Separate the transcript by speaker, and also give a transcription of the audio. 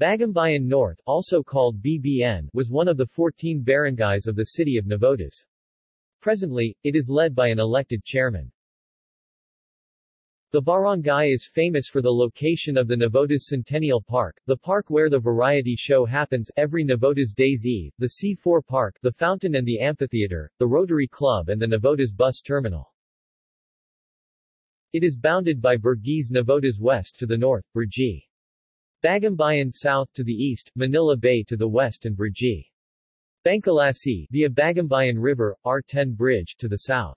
Speaker 1: Bagumbayan North, also called BBN, was one of the 14 barangays of the city of Navotas. Presently, it is led by an elected chairman. The barangay is famous for the location of the Navotas Centennial Park, the park where the variety show happens every Navotas Days Eve, the C4 Park, the fountain and the amphitheater, the Rotary Club and the Navotas Bus Terminal. It is bounded by Burgis Navotas West to the north, Burgi. Bagumbayan south to the east, Manila Bay to the west and Burgi. Bangculasi via Bagumbayan River, R10 Bridge to the south.